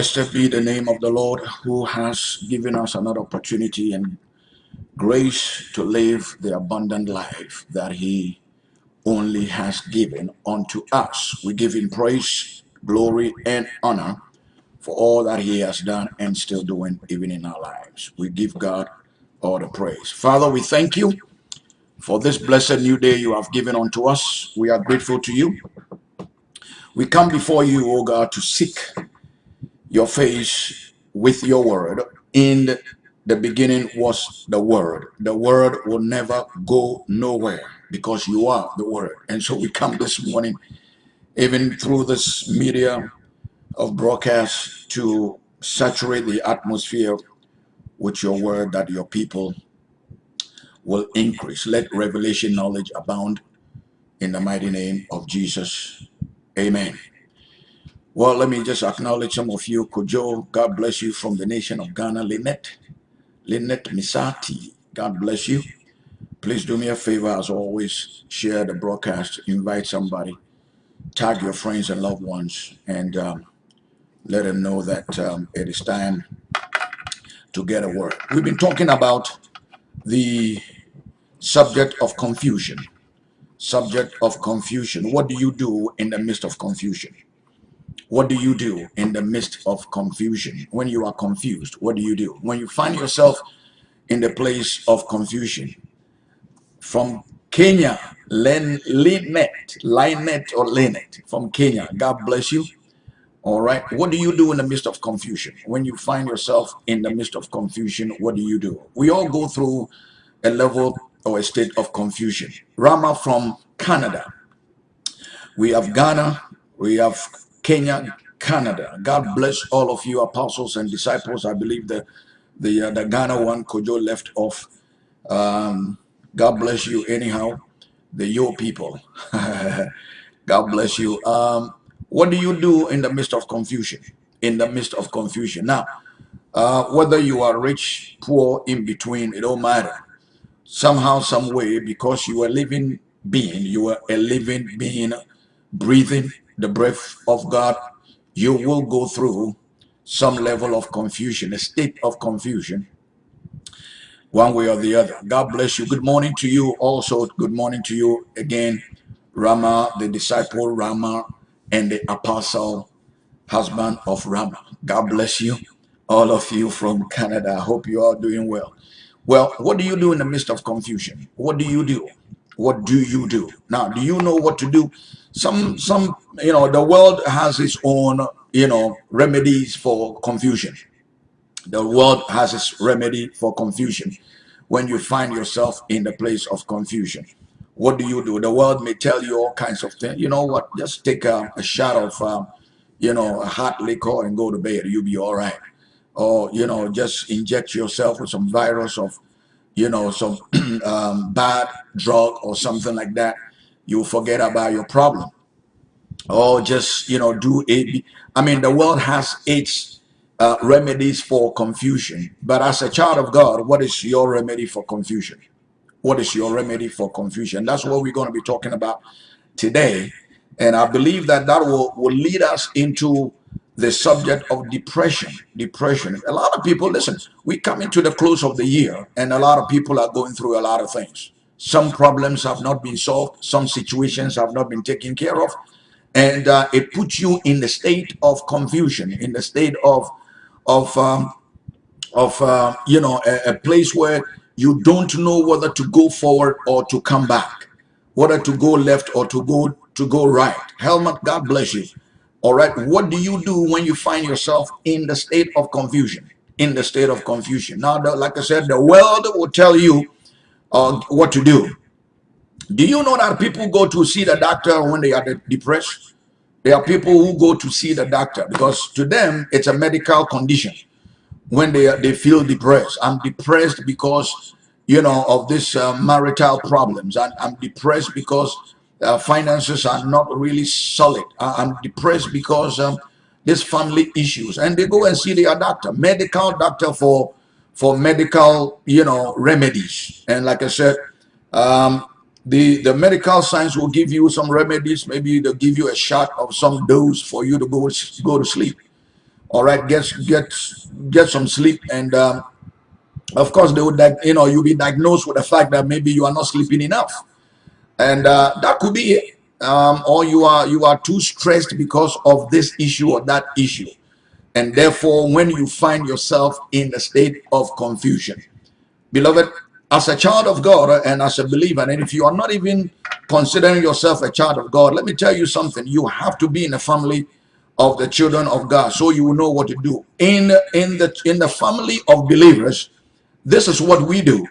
Blessed be the name of the Lord who has given us another opportunity and grace to live the abundant life that he only has given unto us. We give him praise, glory, and honor for all that he has done and still doing even in our lives. We give God all the praise. Father, we thank you for this blessed new day you have given unto us. We are grateful to you. We come before you, O God, to seek your face with your word. In the beginning was the word. The word will never go nowhere because you are the word. And so we come this morning, even through this media of broadcast, to saturate the atmosphere with your word that your people will increase. Let revelation knowledge abound in the mighty name of Jesus. Amen. Well, let me just acknowledge some of you. Kojo, God bless you from the nation of Ghana. Lynette, Lynette Misati, God bless you. Please do me a favor, as always, share the broadcast, invite somebody, tag your friends and loved ones, and um, let them know that um, it is time to get a word. We've been talking about the subject of confusion. Subject of confusion. What do you do in the midst of confusion? What do you do in the midst of confusion? When you are confused, what do you do? When you find yourself in the place of confusion, from Kenya, Len, Lynette, Lynette or Lynette from Kenya. God bless you. All right. What do you do in the midst of confusion? When you find yourself in the midst of confusion, what do you do? We all go through a level or a state of confusion. Rama from Canada. We have Ghana. We have Kenya, Canada. God bless all of you apostles and disciples. I believe the the uh, the Ghana one Kojo left off. Um, God bless you anyhow. The your people. God bless you. Um, what do you do in the midst of confusion? In the midst of confusion. Now, uh, whether you are rich, poor, in between, it don't matter. Somehow, some way, because you are living being, you are a living being, breathing the breath of God, you will go through some level of confusion, a state of confusion one way or the other. God bless you. Good morning to you also. Good morning to you again, Rama, the disciple Rama, and the apostle, husband of Rama. God bless you, all of you from Canada. I hope you are doing well. Well, what do you do in the midst of confusion? What do you do? What do you do? Now, do you know what to do? Some, some, you know, the world has its own, you know, remedies for confusion the world has its remedy for confusion. When you find yourself in the place of confusion, what do you do? The world may tell you all kinds of things. You know what? Just take a, a shot of, um, you know, a hot liquor and go to bed. You'll be all right. Or, you know, just inject yourself with some virus of, you know, some um, bad drug or something like that. You'll forget about your problem. Or just, you know, do it. I mean, the world has its uh, remedies for confusion. But as a child of God, what is your remedy for confusion? What is your remedy for confusion? That's what we're going to be talking about today. And I believe that that will, will lead us into the subject of depression. Depression. A lot of people, listen, we come into the close of the year and a lot of people are going through a lot of things. Some problems have not been solved. Some situations have not been taken care of. And uh, it puts you in the state of confusion, in the state of of um, of uh, you know a, a, place where you don't know whether to go forward or to come back, whether to go left or to go to go right. Helmut, God bless you. All right, what do you do when you find yourself in the state of confusion? In the state of confusion. Now, the, like I said, the world will tell you uh, what to do. Do you know that people go to see the doctor when they are depressed? There are people who go to see the doctor because to them it's a medical condition when they they feel depressed. I'm depressed because you know of this uh, marital problems. I'm, I'm depressed because uh, finances are not really solid. I'm depressed because um, this family issues, and they go and see their doctor, medical doctor for for medical you know remedies. And like I said, um, the the medical science will give you some remedies. Maybe they'll give you a shot of some dose for you to go go to sleep. All right, get get get some sleep, and um, of course they would like you know you'll be diagnosed with the fact that maybe you are not sleeping enough, and uh, that could be it. Um, or you are you are too stressed because of this issue or that issue, and therefore when you find yourself in a state of confusion, beloved, as a child of God and as a believer, and if you are not even considering yourself a child of God, let me tell you something. You have to be in a family of the children of God so you will know what to do. In, in, the, in the family of believers, this is what we do.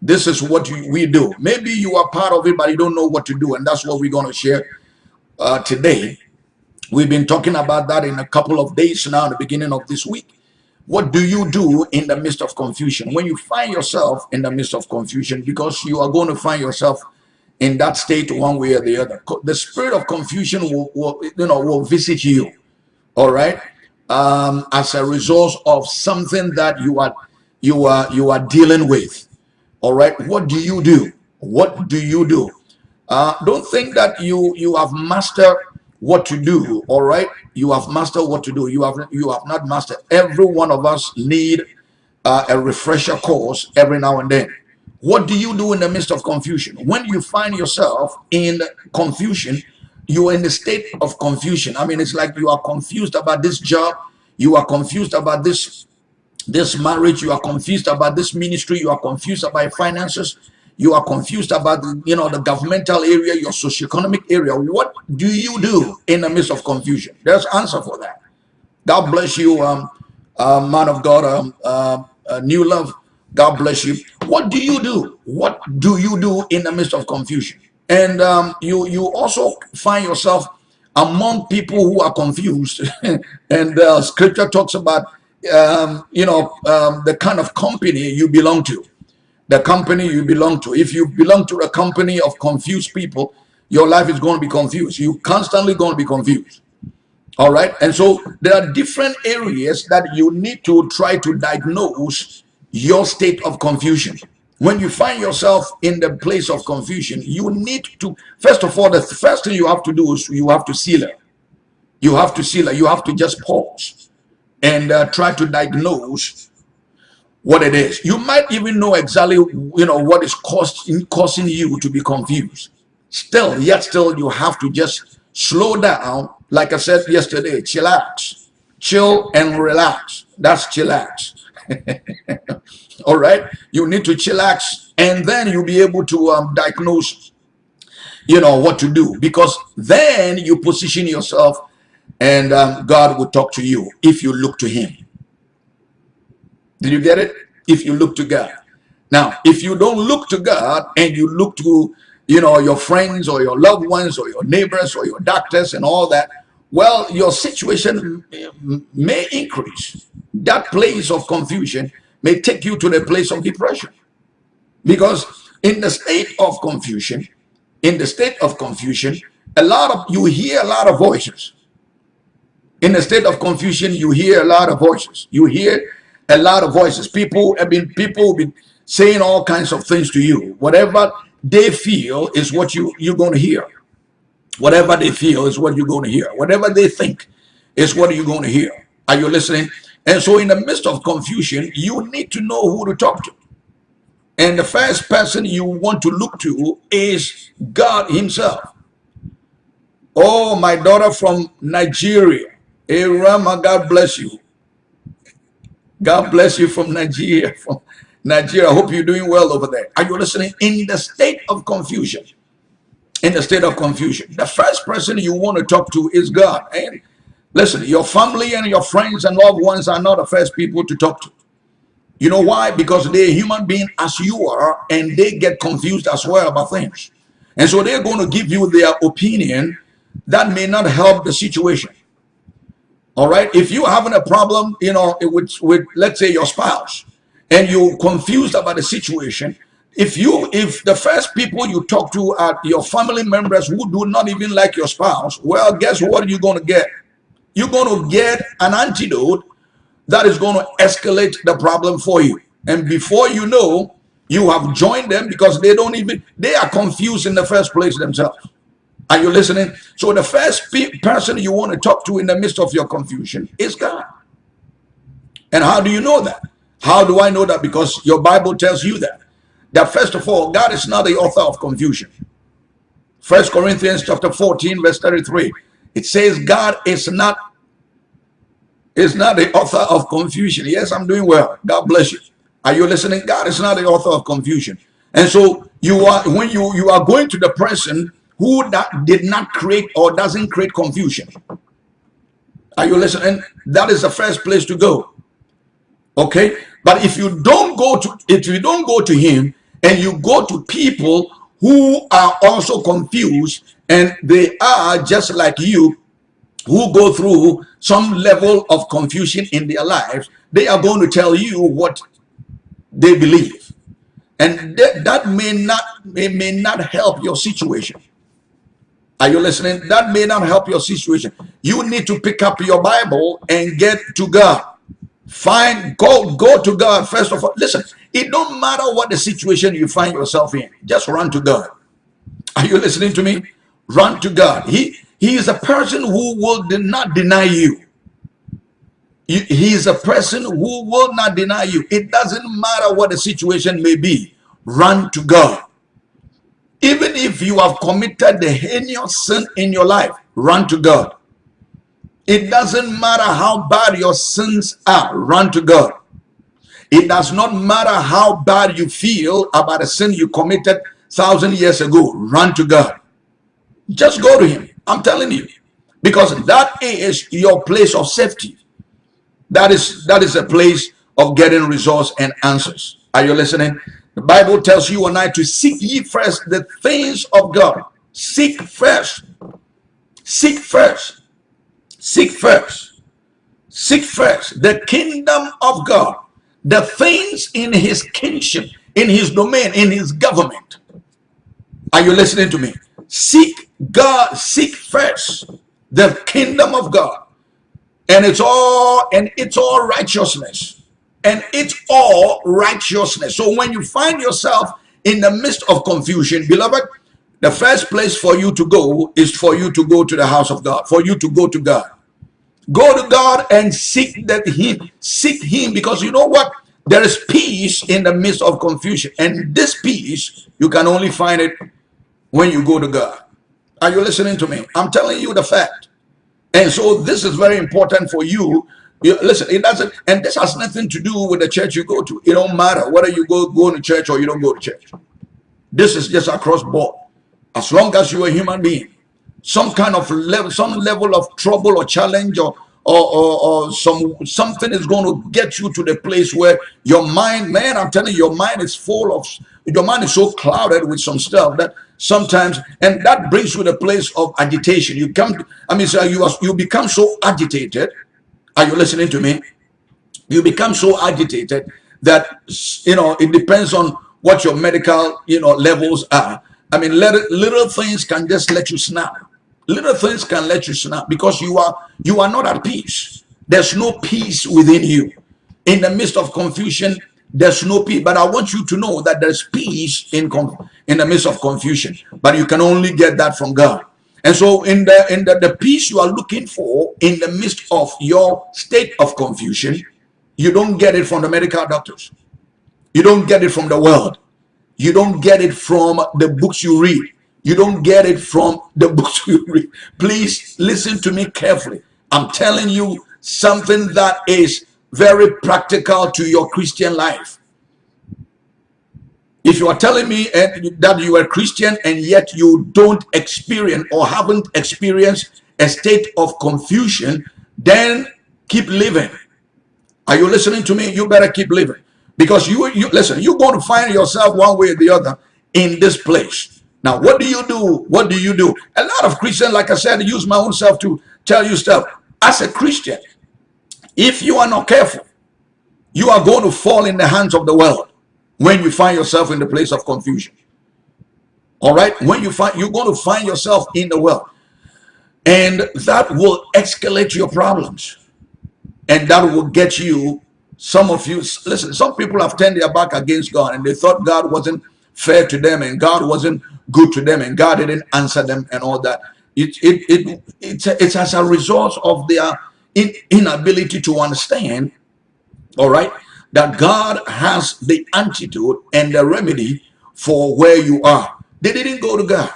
This is what we do. Maybe you are part of it, but you don't know what to do. And that's what we're going to share uh, today. We've been talking about that in a couple of days now, the beginning of this week. What do you do in the midst of confusion? When you find yourself in the midst of confusion, because you are going to find yourself in that state one way or the other. The spirit of confusion will, will you know, will visit you. All right. Um, as a result of something that you are you are you are dealing with. All right. What do you do? What do you do? Uh, don't think that you you have mastered what to do all right? You have mastered what to do. You have you have not mastered. Every one of us need uh, a refresher course every now and then. What do you do in the midst of confusion? When you find yourself in confusion you are in a state of confusion. I mean it's like you are confused about this job you are confused about this this marriage you are confused about this ministry you are confused about finances you are confused about you know the governmental area your socioeconomic area. What do you do in the midst of confusion? There's answer for that. God bless you um uh, man of god um uh, uh, new love. God bless you. What do you do? What do you do in the midst of confusion? And um you you also find yourself among people who are confused. And uh, scripture talks about um you know um the kind of company you belong to the company you belong to. If you belong to a company of confused people, your life is going to be confused. You constantly going to be confused. All right. And so there are different areas that you need to try to diagnose your state of confusion. When you find yourself in the place of confusion, you need to, first of all, the first thing you have to do is you have to seal it. You have to seal it. You have to just pause and uh, try to diagnose what it is. You might even know exactly, you know, what is causing, causing you to be confused. Still, yet still, you have to just slow down. Like I said yesterday, chillax, chill and relax. That's chillax. All right. You need to chillax and then you'll be able to um, diagnose, you know, what to do because then you position yourself and um, God will talk to you if you look to him. Did you get it? If you look to God. Now, if you don't look to God and you look to, you know, your friends or your loved ones or your neighbors or your doctors and all that, well, your situation may increase. That place of confusion may take you to the place of depression. Because in the state of confusion, in the state of confusion, a lot of you hear a lot of voices. In the state of confusion, you hear a lot of voices. You hear a lot of voices. People have been people have been saying all kinds of things to you. Whatever they feel is what you you're going to hear. Whatever they feel is what you're going to hear. Whatever they think is what you're going to hear. Are you listening? And so, in the midst of confusion, you need to know who to talk to. And the first person you want to look to is God Himself. Oh, my daughter from Nigeria. Rama, God bless you. God bless you from Nigeria. From Nigeria. I hope you're doing well over there. Are you listening? In the state of confusion. In the state of confusion. The first person you want to talk to is God. And listen, your family and your friends and loved ones are not the first people to talk to. You know why? Because they're human being as you are, and they get confused as well about things. And so they're going to give you their opinion that may not help the situation. All right. If you're having a problem, you know, with, with let's say your spouse and you're confused about the situation, if you if the first people you talk to are your family members who do not even like your spouse, well, guess what you're going to get? You're going to get an antidote that is going to escalate the problem for you. And before you know, you have joined them because they don't even they are confused in the first place themselves. Are you listening? So the first person you want to talk to in the midst of your confusion is God. And how do you know that? How do I know that? Because your Bible tells you that. That first of all, God is not the author of confusion. First Corinthians chapter 14, verse 33. It says God is not is not the author of confusion. Yes, I'm doing well. God bless you. Are you listening? God is not the author of confusion. And so you are when you you are going to the person who that did not create or doesn't create confusion. Are you listening? That is the first place to go. Okay? But if you don't go to if you don't go to him and you go to people who are also confused and they are just like you who go through some level of confusion in their lives, they are going to tell you what they believe. And that, that may not may, may not help your situation. Are you listening? That may not help your situation. You need to pick up your Bible and get to God. Find, go, go to God first of all. Listen, it don't matter what the situation you find yourself in. Just run to God. Are you listening to me? Run to God. He, he is a person who will not deny you. He is a person who will not deny you. It doesn't matter what the situation may be. Run to God. Even if you have committed the heinous sin in your life, run to God. It doesn't matter how bad your sins are, run to God. It does not matter how bad you feel about a sin you committed thousand years ago, run to God. Just go to him. I'm telling you. Because that is your place of safety. That is that is a place of getting results and answers. Are you listening? The Bible tells you and I to seek ye first the things of God. Seek first. Seek first. Seek first. Seek first the kingdom of God. The things in his kingship, in his domain, in his government. Are you listening to me? Seek God, seek first the kingdom of God. And it's all and it's all righteousness and it's all righteousness. So when you find yourself in the midst of confusion, beloved, the first place for you to go is for you to go to the house of God, for you to go to God. Go to God and seek that Him, seek Him, because you know what? There is peace in the midst of confusion, and this peace you can only find it when you go to God. Are you listening to me? I'm telling you the fact. And so this is very important for you you, listen, it doesn't, and this has nothing to do with the church you go to. It don't matter whether you go go to church or you don't go to church. This is just across board. As long as you're a human being, some kind of level, some level of trouble or challenge or or, or, or some something is going to get you to the place where your mind, man, I'm telling you, your mind is full of your mind is so clouded with some stuff that sometimes and that brings you to a place of agitation. You come, I mean, so you are, you become so agitated are you listening to me? You become so agitated that, you know, it depends on what your medical, you know, levels are. I mean, little, little things can just let you snap. Little things can let you snap because you are you are not at peace. There's no peace within you. In the midst of confusion, there's no peace. But I want you to know that there's peace in in the midst of confusion. But you can only get that from God. And so in the in the, the peace you are looking for in the midst of your state of confusion, you don't get it from the medical doctors. You don't get it from the world. You don't get it from the books you read. You don't get it from the books you read. Please listen to me carefully. I'm telling you something that is very practical to your Christian life. If you are telling me eh, that you are Christian and yet you don't experience or haven't experienced a state of confusion, then keep living. Are you listening to me? You better keep living. Because you, you listen, you're going to find yourself one way or the other in this place. Now, what do you do? What do you do? A lot of Christians, like I said, use my own self to tell you stuff. As a Christian, if you are not careful, you are going to fall in the hands of the world when you find yourself in the place of confusion. All right, when you find you're going to find yourself in the well, and that will escalate your problems, and that will get you. Some of you listen. Some people have turned their back against God, and they thought God wasn't fair to them, and God wasn't good to them, and God didn't answer them, and all that. It it it it's, it's as a result of their in, inability to understand All right? That God has the antidote and the remedy for where you are. They didn't go to God.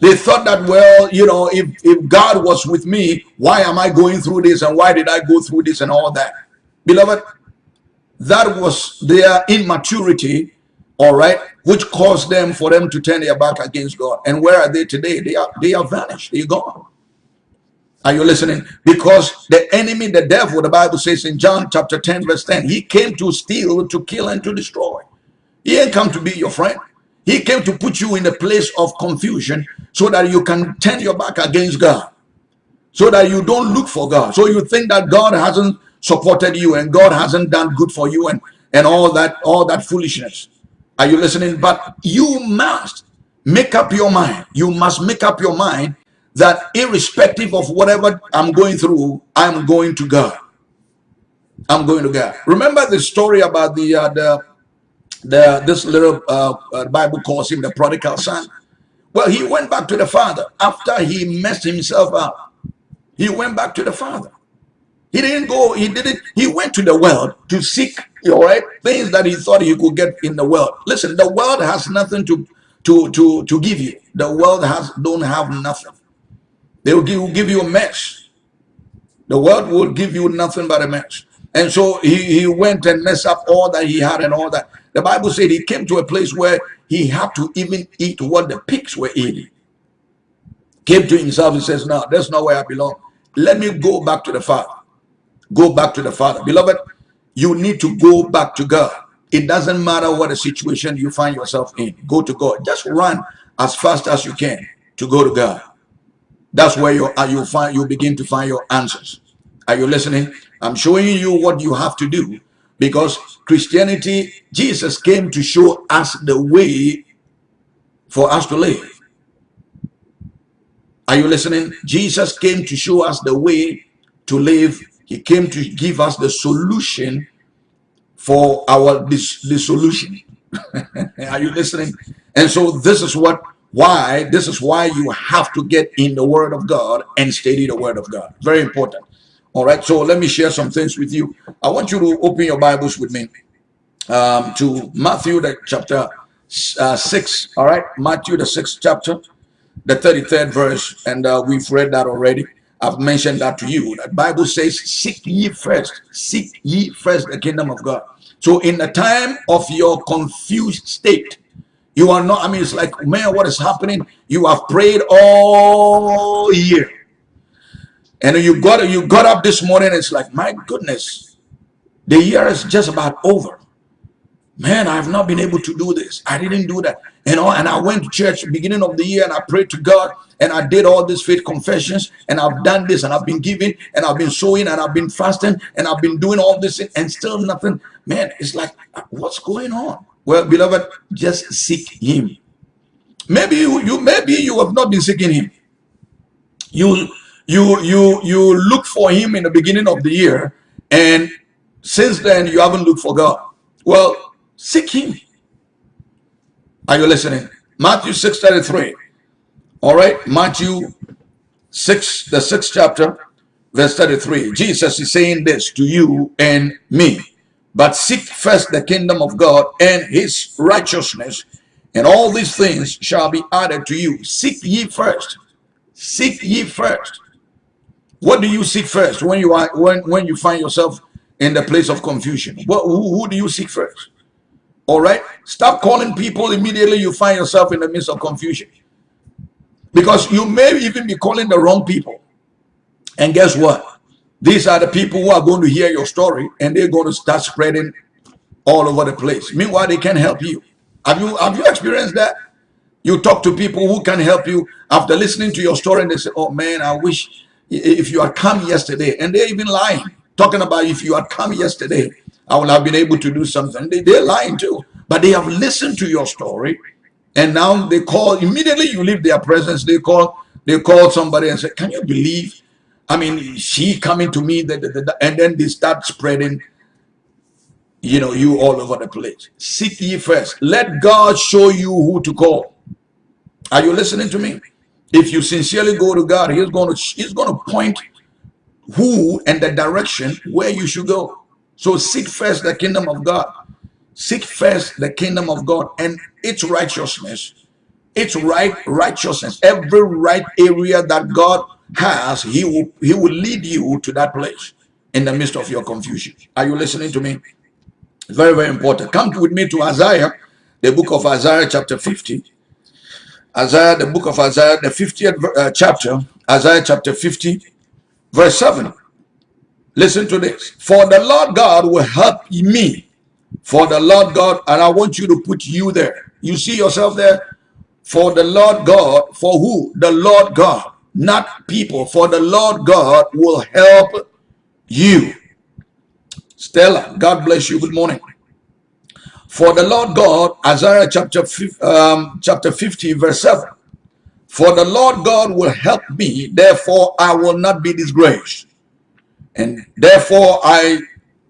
They thought that, well, you know, if, if God was with me, why am I going through this and why did I go through this and all that? Beloved, that was their immaturity, all right, which caused them for them to turn their back against God. And where are they today? They are they are vanished. They're gone. Are you listening? Because the enemy, the devil, the Bible says in John chapter 10, verse 10, he came to steal, to kill, and to destroy. He ain't come to be your friend. He came to put you in a place of confusion so that you can turn your back against God. So that you don't look for God. So you think that God hasn't supported you and God hasn't done good for you and, and all that, all that foolishness. Are you listening? But you must make up your mind. You must make up your mind that irrespective of whatever I'm going through, I'm going to God. I'm going to God. Remember the story about the uh, the the this little uh, uh, Bible calls him the prodigal son. Well, he went back to the father after he messed himself up. He went back to the father. He didn't go, he didn't, he went to the world to seek, all right, things that he thought he could get in the world. Listen, the world has nothing to to to to give you. The world has don't have nothing. They will give, will give you a mess. The world will give you nothing but a mess. And so he, he went and messed up all that he had and all that. The Bible said he came to a place where he had to even eat what the pigs were eating. Came to himself and says, no, that's not where I belong. Let me go back to the Father. Go back to the Father. Beloved, you need to go back to God. It doesn't matter what a situation you find yourself in. Go to God. Just run as fast as you can to go to God. That's where you uh, are you find you begin to find your answers. Are you listening? I'm showing you what you have to do because Christianity, Jesus came to show us the way for us to live. Are you listening? Jesus came to show us the way to live. He came to give us the solution for our this, the solution. Are you listening? And so this is what why this is why you have to get in the word of God and study the word of God. Very important. All right, so let me share some things with you. I want you to open your Bibles with me um, to Matthew, the chapter uh, 6. All right, Matthew, the sixth chapter, the 33rd verse. And uh, we've read that already. I've mentioned that to you. That Bible says, Seek ye first, seek ye first the kingdom of God. So, in the time of your confused state, you are not, I mean, it's like, man, what is happening? You have prayed all year and you got you got up this morning, it's like, my goodness, the year is just about over. Man, I have not been able to do this. I didn't do that. You know, and I went to church beginning of the year and I prayed to God and I did all these faith confessions and I've done this and I've been giving and I've been sowing and I've been fasting and I've been doing all this and still nothing. Man, it's like, what's going on? Well, beloved, just seek him. Maybe you, you maybe you have not been seeking him. You you you you look for him in the beginning of the year and since then you haven't looked for god. Well seek him. Are you listening? Matthew 6 33 all right matthew 6 the sixth chapter verse 33 jesus is saying this to you and me but seek first the kingdom of god and his righteousness and all these things shall be added to you seek ye first seek ye first what do you seek first when you are when when you find yourself in the place of confusion? What who, who do you seek first? All right, stop calling people immediately you find yourself in the midst of confusion, because you may even be calling the wrong people. And guess what? These are the people who are going to hear your story, and they're going to start spreading all over the place. Meanwhile, they can't help you. Have you have you experienced that? You talk to people who can help you after listening to your story, and they say, "Oh man, I wish." if you had come yesterday, and they're even lying, talking about if you had come yesterday, I would have been able to do something. They, they're lying too, but they have listened to your story, and now they call immediately. You leave their presence. They call. They call somebody and say, "Can you believe?" I mean, she coming to me, and then they start spreading, you know, you all over the place. Seek ye first. Let God show you who to call. Are you listening to me? If you sincerely go to God, He's going to He's going to point who and the direction where you should go. So seek first the kingdom of God. Seek first the kingdom of God and its righteousness. Its right righteousness. Every right area that God has, He will He will lead you to that place in the midst of your confusion. Are you listening to me? Very, very important. Come with me to Isaiah, the book of Isaiah, chapter 50. Isaiah, the book of Isaiah, the 50th uh, chapter, Isaiah chapter 50, verse 7. Listen to this. For the Lord God will help me. For the Lord God, and I want you to put you there. You see yourself there? For the Lord God, for who? The Lord God, not people. For the Lord God will help you. Stella, God bless you. Good morning. For the Lord God, Isaiah chapter, um, chapter 50, verse 7. For the Lord God will help me, therefore I will not be disgraced. And therefore I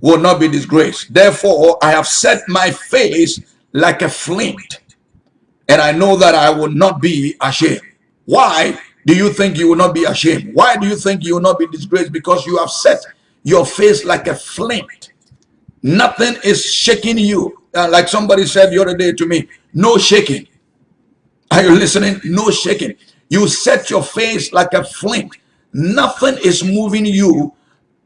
will not be disgraced. Therefore I have set my face like a flint, and I know that I will not be ashamed. Why do you think you will not be ashamed? Why do you think you will not be disgraced? Because you have set your face like a flint. Nothing is shaking you. Uh, like somebody said the other day to me, no shaking. Are you listening? No shaking. You set your face like a flint. Nothing is moving you.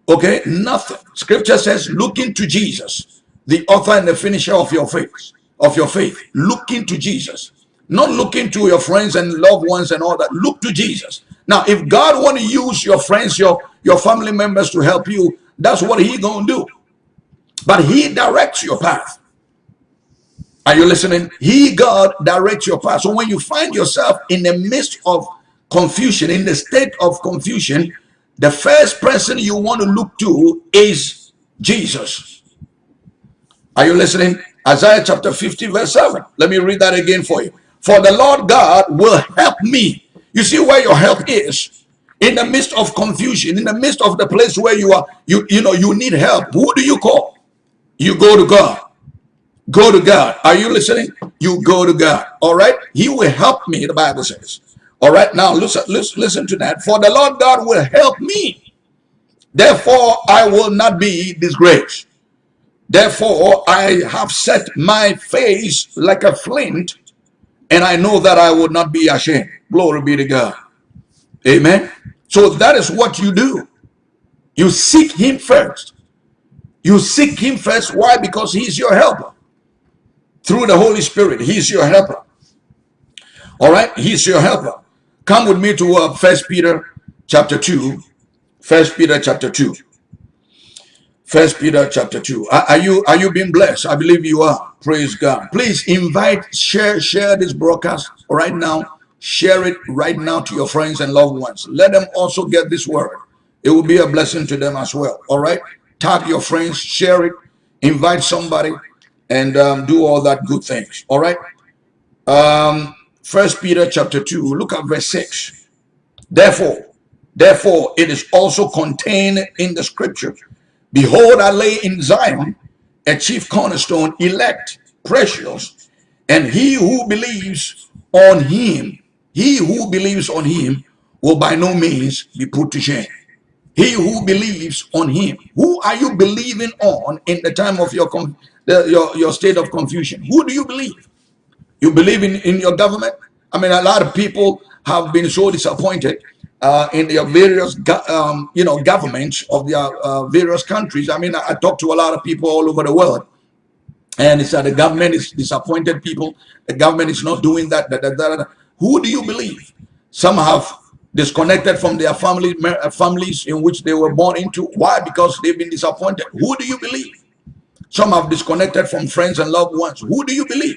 Okay, nothing. Scripture says, look into Jesus, the author and the finisher of your faith, of your faith. Look into Jesus. Not looking to your friends and loved ones and all that. Look to Jesus. Now, if God want to use your friends, your, your family members to help you, that's what he gonna do. But he directs your path. Are you listening? He, God, directs your path. So when you find yourself in the midst of confusion, in the state of confusion, the first person you want to look to is Jesus. Are you listening? Isaiah chapter 50 verse 7. Let me read that again for you. For the Lord God will help me. You see where your help is? In the midst of confusion, in the midst of the place where you are, you, you know, you need help. Who do you call? You go to God. Go to God. Are you listening? You go to God. All right. He will help me, the Bible says. All right. Now listen, listen, listen to that. For the Lord God will help me. Therefore, I will not be disgraced. Therefore, I have set my face like a flint, and I know that I will not be ashamed. Glory be to God. Amen. So that is what you do. You seek him first. You seek him first. Why? Because he's your helper. Through the Holy Spirit, he's your helper. All right, he's your helper. Come with me to uh, First Peter chapter 2. First Peter chapter 2. First Peter chapter 2. Are, are, you are you being blessed? I believe you are. Praise God. Please invite, share, share this broadcast right now Share it right now to your friends and loved ones. Let them also get this word. It will be a blessing to them as well. All right. Tag your friends, share it, invite somebody, and um, do all that good things. All right. Um, First Peter chapter 2, look at verse 6. Therefore, therefore, it is also contained in the scripture. Behold, I lay in Zion a chief cornerstone, elect, precious, and he who believes on him he who believes on him will by no means be put to shame. He who believes on him. Who are you believing on in the time of your, the, your, your state of confusion? Who do you believe? You believe in, in your government? I mean, a lot of people have been so disappointed uh, in their various, um, you know, governments of their uh, various countries. I mean, I, I talk to a lot of people all over the world, and it's that the government is disappointed people. The government is not doing that. that, that, that. Who do you believe? Some have disconnected from their family, uh, families in which they were born into. Why? Because they've been disappointed. Who do you believe? Some have disconnected from friends and loved ones. Who do you believe?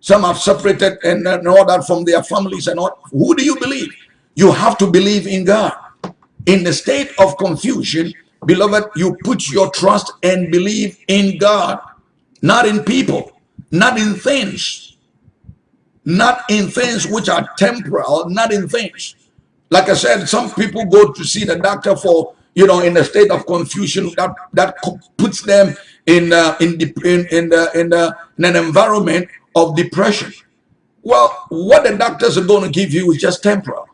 Some have separated and, and all that from their families and all. Who do you believe? You have to believe in God. In the state of confusion, beloved, you put your trust and believe in God, not in people, not in things not in things which are temporal, not in things. Like I said, some people go to see the doctor for, you know, in a state of confusion that that puts them in uh, in, in in the, in, the, in an environment of depression. Well, what the doctors are going to give you is just temporal.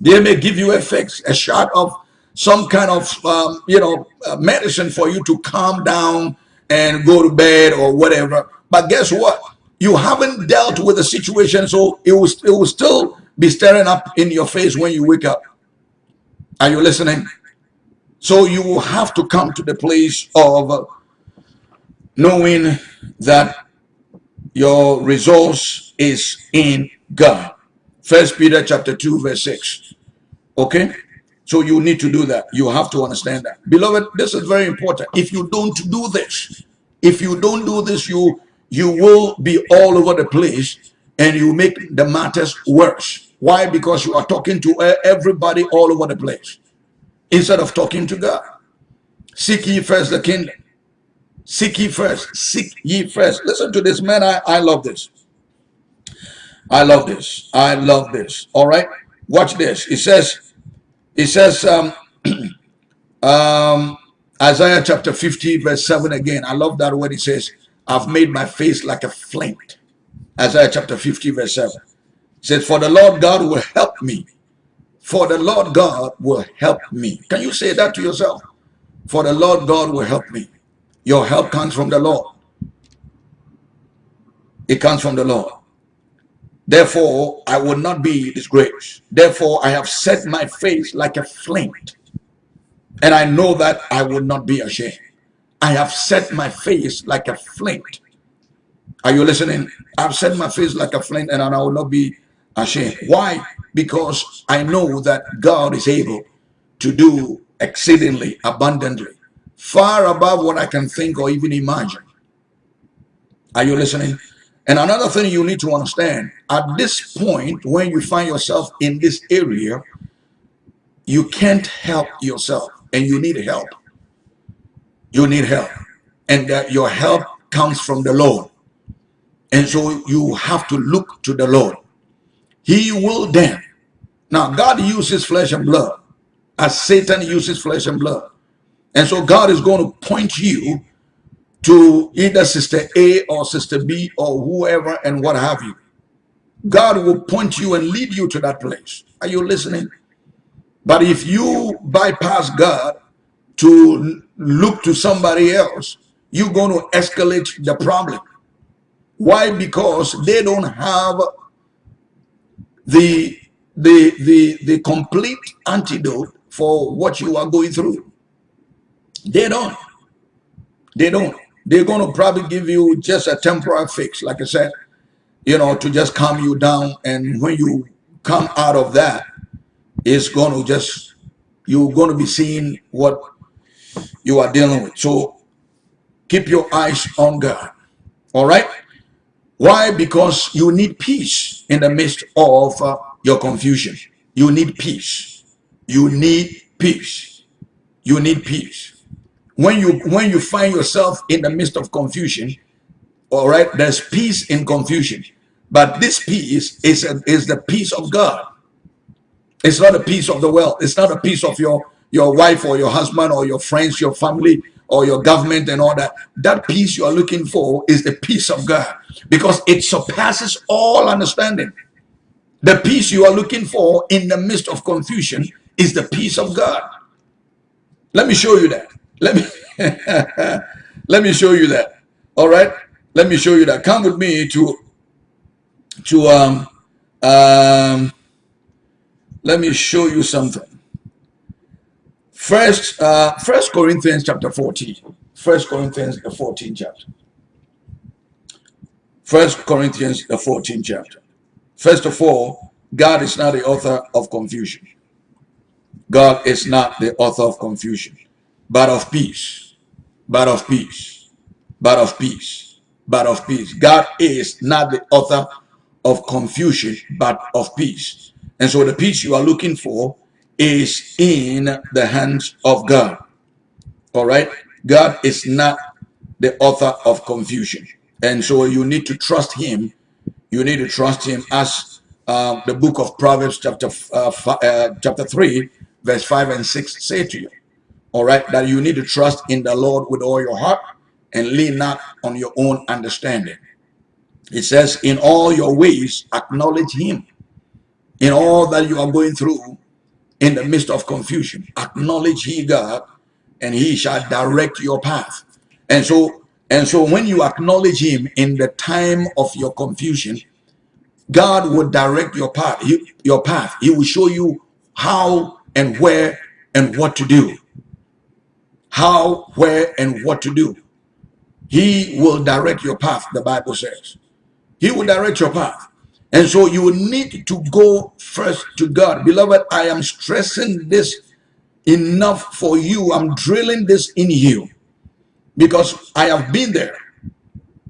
They may give you a fix, a shot of some kind of um, you know uh, medicine for you to calm down and go to bed or whatever. But guess what? You haven't dealt with the situation, so it will it will still be staring up in your face when you wake up. Are you listening? So you will have to come to the place of knowing that your resource is in God. First Peter chapter 2, verse 6. Okay? So you need to do that. You have to understand that. Beloved, this is very important. If you don't do this, if you don't do this, you you will be all over the place and you make the matters worse. Why? Because you are talking to everybody all over the place instead of talking to God. Seek ye first the kingdom. Seek ye first. Seek ye first. Listen to this, man. I, I love this. I love this. I love this. All right. Watch this. It says, it says, um, um, Isaiah chapter 50, verse 7 again. I love that word. It says, I've made my face like a flint. Isaiah chapter 50, verse 7. It says, For the Lord God will help me. For the Lord God will help me. Can you say that to yourself? For the Lord God will help me. Your help comes from the Lord. It comes from the Lord. Therefore, I will not be disgraced. Therefore, I have set my face like a flint. And I know that I will not be ashamed. I have set my face like a flint. Are you listening? I've set my face like a flint and I will not be ashamed. Why? Because I know that God is able to do exceedingly abundantly, far above what I can think or even imagine. Are you listening? And another thing you need to understand, at this point, when you find yourself in this area, you can't help yourself and you need help. You need help. And that your help comes from the Lord. And so you have to look to the Lord. He will then. Now, God uses flesh and blood as Satan uses flesh and blood. And so God is going to point you to either sister A or sister B or whoever and what have you. God will point you and lead you to that place. Are you listening? But if you bypass God to look to somebody else, you're going to escalate the problem. Why? Because they don't have the the the the complete antidote for what you are going through. They don't. They don't they're going to probably give you just a temporary fix, like I said, you know, to just calm you down. And when you come out of that, it's going to just, you're going to be seeing what you are dealing with. So keep your eyes on God. All right? Why? Because you need peace in the midst of uh, your confusion. You need peace. You need peace. You need peace when you when you find yourself in the midst of confusion all right there's peace in confusion. But this peace is a, is the peace of god. It's not a peace of the world. It's not a peace of your your wife or your husband or your friends your family or your government and all that. That peace you are looking for is the peace of god because it surpasses all understanding. The peace you are looking for in the midst of confusion is the peace of god. Let me show you that let me let me show you that. All right. Let me show you that. Come with me to to um um. Let me show you something. First, uh, First Corinthians chapter fourteen. First Corinthians the 14th chapter. First Corinthians the 14th chapter. First of all, God is not the author of confusion. God is not the author of confusion but of peace, but of peace, but of peace, but of peace. God is not the author of confusion, but of peace. And so the peace you are looking for is in the hands of God. All right? God is not the author of confusion. And so you need to trust him. You need to trust him as uh, the book of Proverbs chapter uh, uh, chapter 3, verse 5 and 6 say to you all right, that you need to trust in the Lord with all your heart and lean not on your own understanding. It says, in all your ways, acknowledge him. In all that you are going through, in the midst of confusion. Acknowledge he God, and he shall direct your path. And so, and so when you acknowledge him in the time of your confusion, God will direct your path. Your path. He will show you how and where and what to do. How, where, and what to do. He will direct your path, the Bible says. He will direct your path. And so you will need to go first to God. Beloved, I am stressing this enough for you. I'm drilling this in you because I have been there.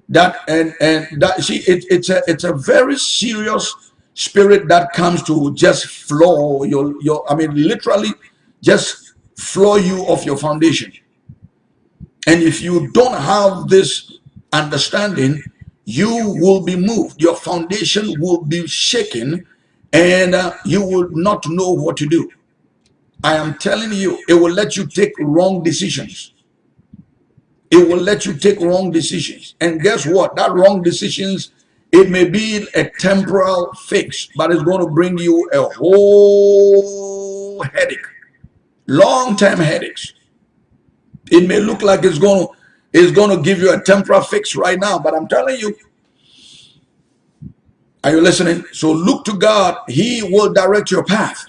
That and and that see it, it's a it's a very serious spirit that comes to just floor your your I mean literally just floor you off your foundation. And if you don't have this understanding, you will be moved. Your foundation will be shaken and uh, you will not know what to do. I am telling you, it will let you take wrong decisions. It will let you take wrong decisions. And guess what? That wrong decisions, it may be a temporal fix, but it's going to bring you a whole headache. Long-term headaches. It may look like it's going to is going to give you a temporal fix right now. But I'm telling you, are you listening? So look to God. He will direct your path.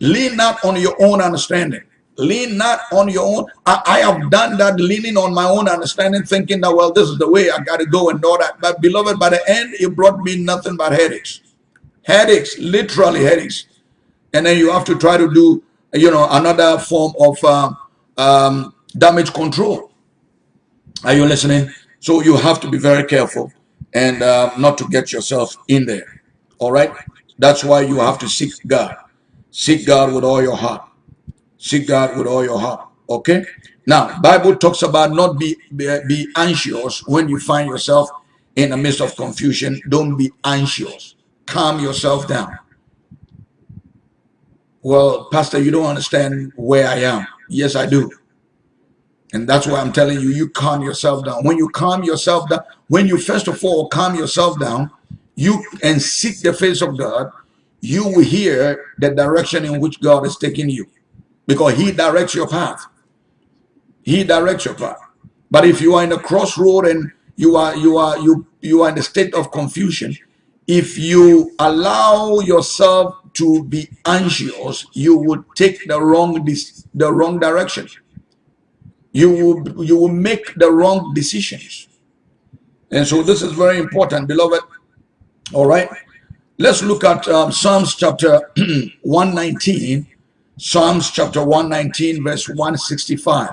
Lean not on your own understanding. Lean not on your own. I, I, have done that leaning on my own understanding, thinking that, well, this is the way I got to go and all that. But beloved, by the end, it brought me nothing but headaches. Headaches, literally headaches. And then you have to try to do, you know, another form of um, um, damage control. Are you listening? So you have to be very careful and uh, not to get yourself in there. All right? That's why you have to seek God. Seek God with all your heart. Seek God with all your heart. Okay? Now, Bible talks about not be, be, be anxious when you find yourself in the midst of confusion. Don't be anxious. Calm yourself down. Well, Pastor, you don't understand where I am. Yes, I do. And that's why I'm telling you, you calm yourself down. When you calm yourself down, when you first of all calm yourself down, you and seek the face of God, you will hear the direction in which God is taking you. Because he directs your path. He directs your path. But if you are in a crossroad and you are you are you you are in a state of confusion, if you allow yourself to be anxious, you would take the wrong the wrong direction. You will you will make the wrong decisions. And so this is very important beloved. All right. Let's look at um, psalms chapter 119 psalms chapter 119 verse 165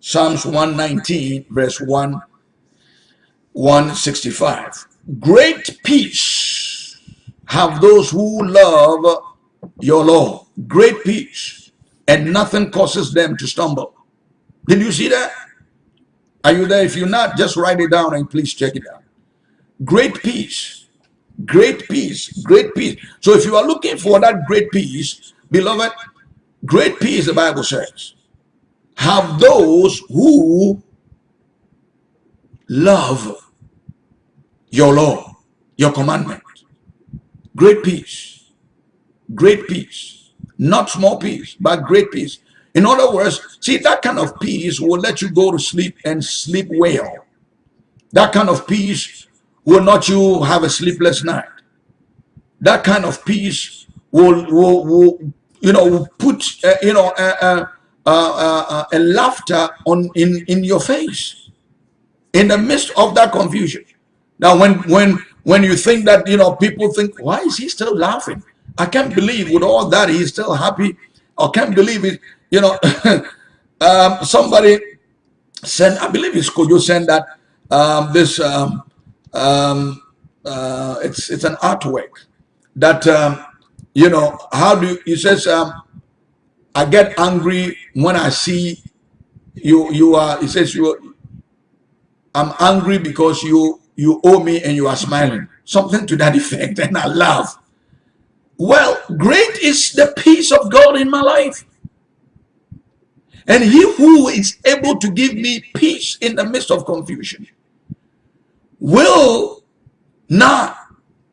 psalms 119 verse 1 165 great peace have those who love your law great peace and nothing causes them to stumble did you see that? Are you there? If you're not, just write it down and please check it out. Great peace. Great peace. Great peace. So if you are looking for that great peace, beloved, great peace, the Bible says, have those who love your law, your commandment. Great peace. Great peace. Not small peace, but great peace. In other words, see, that kind of peace will let you go to sleep and sleep well. That kind of peace will not you have a sleepless night. That kind of peace will, will, will you know, put, uh, you know, uh, uh, a laughter on in, in your face in the midst of that confusion. Now, when, when, when you think that, you know, people think, why is he still laughing? I can't believe with all that he's still happy. I can't believe it you know, um, somebody sent, I believe it's could you send that um, this, um, um, uh, it's, it's an artwork that, um, you know, how do you, he says, um, I get angry when I see you, you are, he says, you, I'm angry because you, you owe me and you are smiling. Something to that effect. And I laugh. Well, great is the peace of God in my life. And he who is able to give me peace in the midst of confusion will not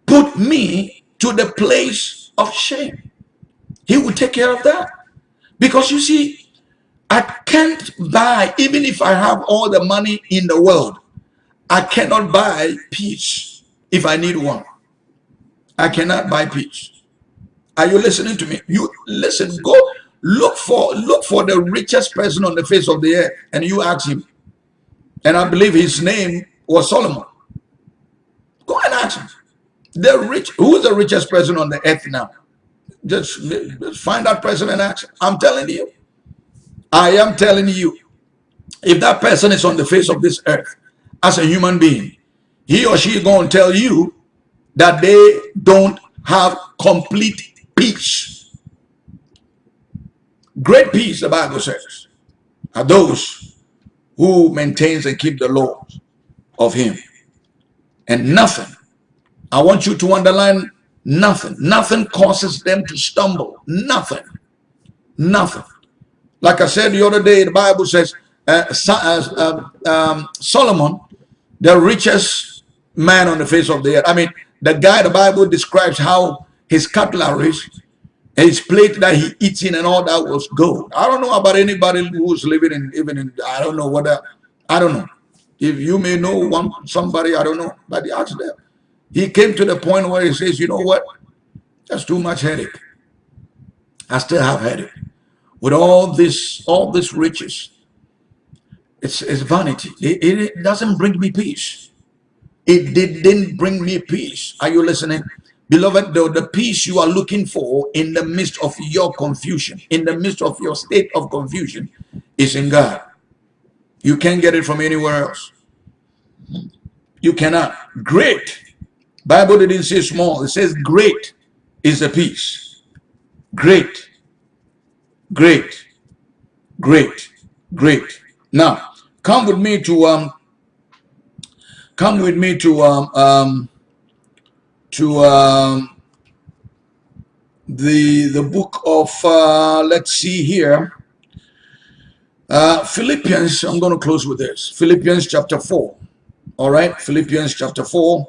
put me to the place of shame. He will take care of that. Because you see, I can't buy, even if I have all the money in the world, I cannot buy peace if I need one. I cannot buy peace. Are you listening to me? You listen, go look for look for the richest person on the face of the earth and you ask him. And I believe his name was Solomon. Go and ask him. The rich, who's the richest person on the earth now? Just, just find that person and ask. I'm telling you. I am telling you. If that person is on the face of this earth as a human being, he or she going to tell you that they don't have complete peace. Great peace, the Bible says, are those who maintains and keep the laws of him. And nothing, I want you to underline nothing, nothing causes them to stumble. Nothing, nothing. Like I said the other day, the Bible says uh, uh, um, um, Solomon, the richest man on the face of the earth. I mean, the guy the Bible describes how his cutleries and his plate that he eats in and all that was gold. I don't know about anybody who's living in even in I don't know what I don't know. If you may know one somebody, I don't know, but he asked them. He came to the point where he says, you know what? That's too much headache. I still have headache. With all this, all this riches. It's, it's vanity. It, it doesn't bring me peace. It didn't bring me peace. Are you listening? Beloved, the, the peace you are looking for in the midst of your confusion, in the midst of your state of confusion, is in God. You can't get it from anywhere else. You cannot. Great. Bible didn't say small. It says great is the peace. Great. Great. Great. Great. Now, come with me to um come with me to um um to um, the the book of uh, let's see here. Uh, Philippians I'm going to close with this. Philippians chapter 4 all right? Philippians chapter 4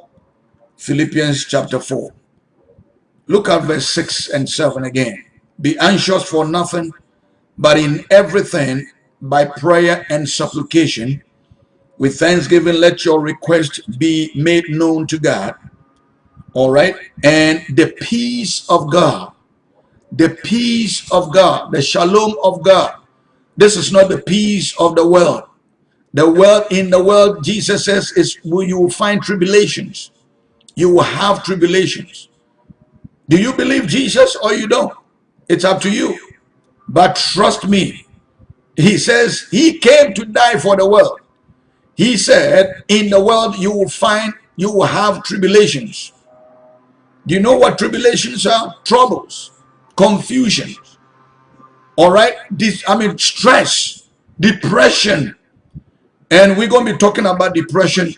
Philippians chapter 4 look at verse 6 and 7 again. Be anxious for nothing but in everything by prayer and supplication with thanksgiving let your request be made known to God all right. And the peace of God, the peace of God, the shalom of God. This is not the peace of the world. The world in the world, Jesus says, is where you will find tribulations. You will have tribulations. Do you believe Jesus or you don't? It's up to you. But trust me, he says he came to die for the world. He said, in the world you will find, you will have tribulations. Do you know what tribulations are? Troubles, confusion. All right. This, I mean, stress, depression. And we're going to be talking about depression.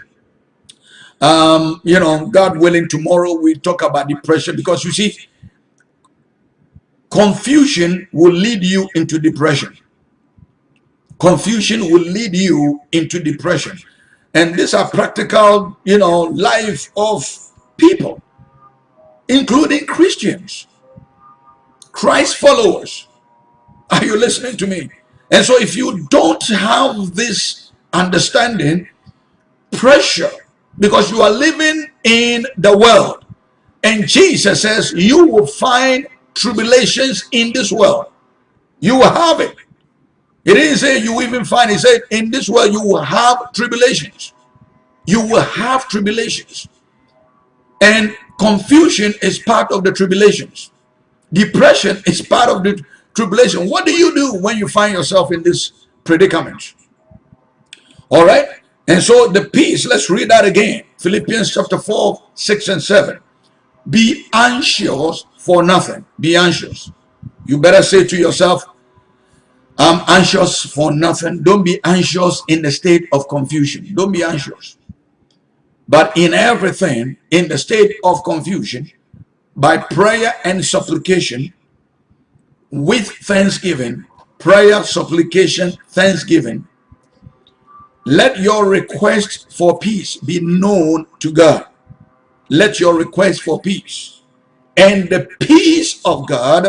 Um, you know, God willing, tomorrow we talk about depression because you see, confusion will lead you into depression. Confusion will lead you into depression. And these are practical, you know, life of people including Christians, Christ followers. Are you listening to me? And so if you don't have this understanding, pressure, because you are living in the world, and Jesus says you will find tribulations in this world. You will have it. He didn't say you even find, he said in this world you will have tribulations. You will have tribulations. And Confusion is part of the tribulations. Depression is part of the tribulation. What do you do when you find yourself in this predicament? All right. And so the peace, let's read that again. Philippians chapter 4, 6 and 7. Be anxious for nothing. Be anxious. You better say to yourself, I'm anxious for nothing. Don't be anxious in the state of confusion. Don't be anxious. But in everything, in the state of confusion, by prayer and supplication, with thanksgiving, prayer, supplication, thanksgiving, let your request for peace be known to God. Let your request for peace. And the peace of God,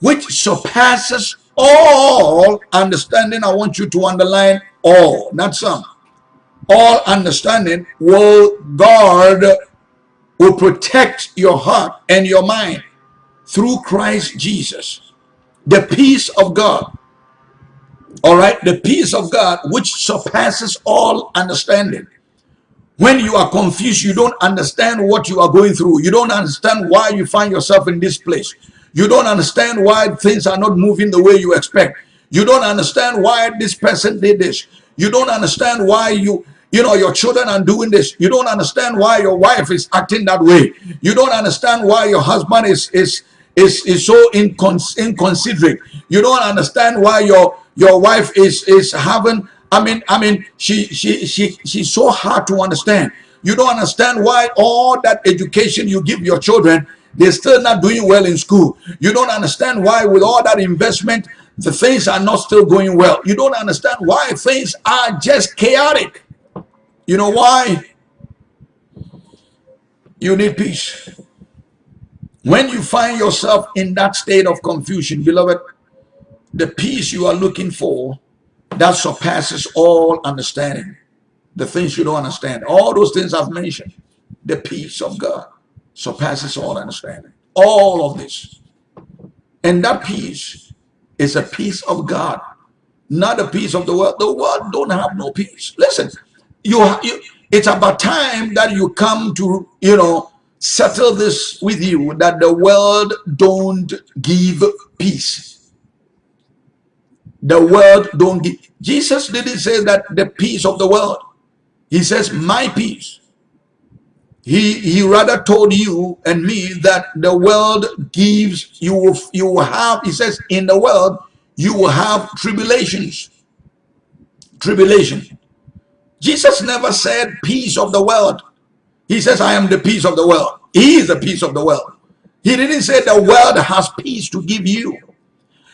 which surpasses all understanding. I want you to underline all, not some. All understanding will guard, will protect your heart and your mind through Christ Jesus. The peace of God. All right, the peace of God which surpasses all understanding when you are confused, you don't understand what you are going through. You don't understand why you find yourself in this place. You don't understand why things are not moving the way you expect. You don't understand why this person did this. You don't understand why you, you know, your children are doing this. You don't understand why your wife is acting that way. You don't understand why your husband is is is, is so incons inconsiderate. You don't understand why your your wife is is having I mean, I mean, she she she she's so hard to understand. You don't understand why all that education you give your children, they're still not doing well in school. You don't understand why with all that investment, the things are not still going well. You don't understand why things are just chaotic. You know why? You need peace. When you find yourself in that state of confusion, beloved, the peace you are looking for that surpasses all understanding. The things you don't understand. All those things I've mentioned. The peace of God surpasses all understanding. All of this. And that peace is a peace of God, not a peace of the world. The world don't have no peace. Listen, you, you it's about time that you come to, you know, settle this with you that the world don't give peace the world don't give. Jesus didn't say that the peace of the world. He says, my peace. He, he rather told you and me that the world gives, you you will have, he says, in the world, you will have tribulations. Tribulation. Jesus never said peace of the world. He says, I am the peace of the world. He is the peace of the world. He didn't say the world has peace to give you.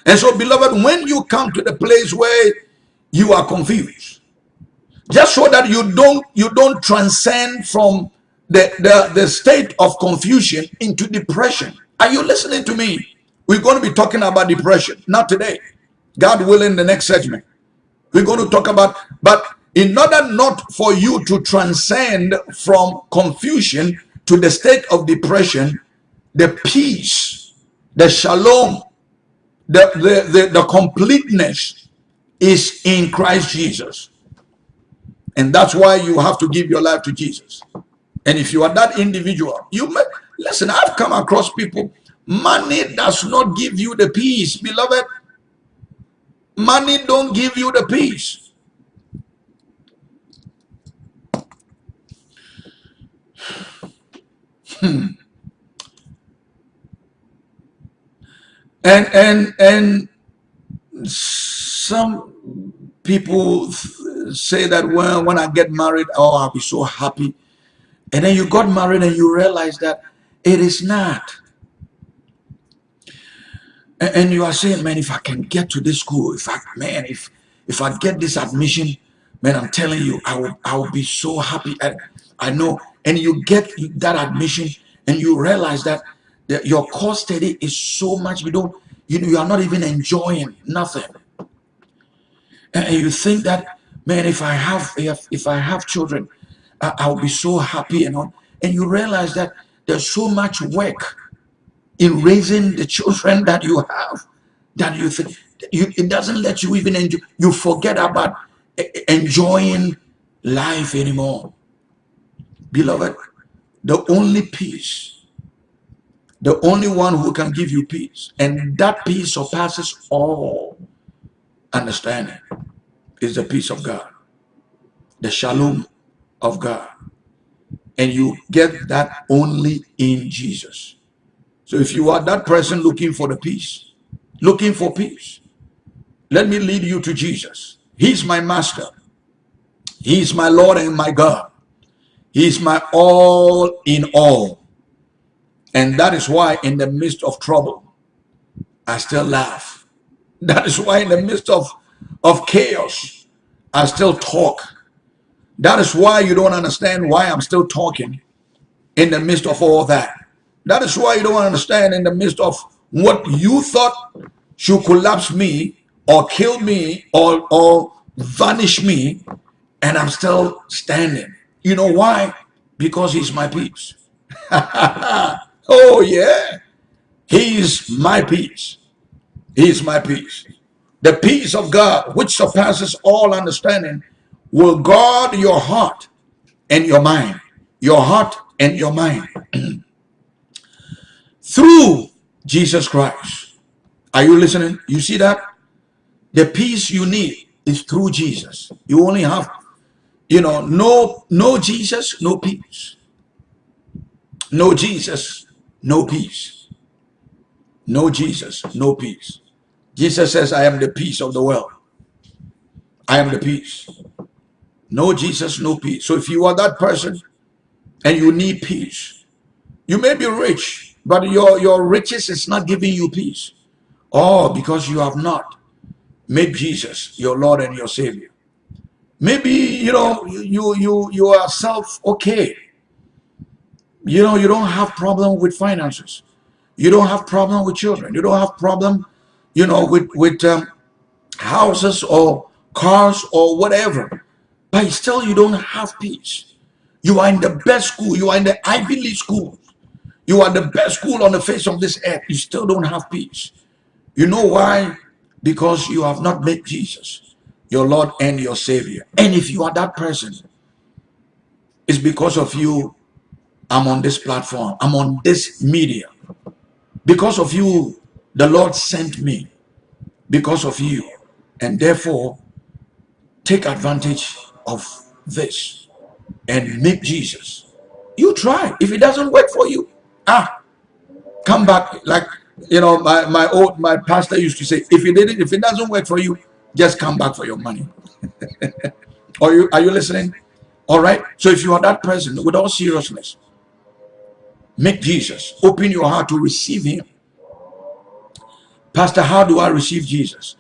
And so, beloved, when you come to the place where you are confused, just so that you don't you don't transcend from the, the, the state of confusion into depression. Are you listening to me? We're going to be talking about depression, not today. God willing, in the next segment. We're going to talk about, but in order not for you to transcend from confusion to the state of depression, the peace, the shalom the, the, the, the completeness is in Christ Jesus. And that's why you have to give your life to Jesus. And if you are that individual, you may, listen, I've come across people, money does not give you the peace, beloved. Money don't give you the peace. Hmm. and and and some people say that when when I get married, oh, I'll be so happy. And then you got married and you realize that it is not. And, and you are saying, man, if I can get to this school, if I man, if if I get this admission, man, I'm telling you, I will I will be so happy. And I know, and you get that admission, and you realize that your core study is so much you don't you, you are not even enjoying nothing and, you think that man if i have if, if i have children I, i'll be so happy and on and you realize that there's so much work in raising the children that you have that you think you, it doesn't let you even enjoy you forget about enjoying life anymore. Beloved the only peace the only one who can give you peace. And that peace surpasses all understanding is the peace of God, the shalom of God. And you get that only in Jesus. So if you are that person looking for the peace, looking for peace, let me lead you to Jesus. He's my master. He's my Lord and my God. He's my all in all. And that is why in the midst of trouble, I still laugh. That is why in the midst of, of chaos, I still talk. That is why you don't understand why I'm still talking in the midst of all that. That is why you don't understand in the midst of what you thought should collapse me or kill me or, or vanish me, and I'm still standing. You know why? Because he's my peace. oh, yeah. He's my peace. He's my peace. The peace of God, which surpasses all understanding, will guard your heart and your mind. Your heart and your mind. Through Jesus Christ. Are you listening? You see that? The peace you need is through Jesus. You only have, you know, no, no Jesus, no peace. No Jesus, no peace. No Jesus, no peace. Jesus says, I am the peace of the world. I am the peace. No Jesus, no peace. So if you are that person and you need peace, you may be rich, but your, your riches is not giving you peace. Oh, because you have not made Jesus your Lord and your Savior. Maybe, you know, you, you, you are self okay. You know, you don't have problem with finances. You don't have problem with children. You don't have problem, you know, with, with um, houses or cars or whatever. But still you don't have peace. You are in the best school. You are in the Ivy League school. You are the best school on the face of this earth. You still don't have peace. You know why? Because you have not met Jesus, your Lord and your Savior. And if you are that person, it's because of you I'm on this platform. I'm on this media. Because of you, the Lord sent me. Because of you. And therefore, take advantage of this and make Jesus. You try. If it doesn't work for you, ah, come back. Like, you know, my, my old, my pastor used to say, if it didn't, if it doesn't work for you, just come back for your money. are you, are you listening? All right. So if you are that person, with all seriousness, Make Jesus. Open your heart to receive him. Pastor, how do I receive Jesus?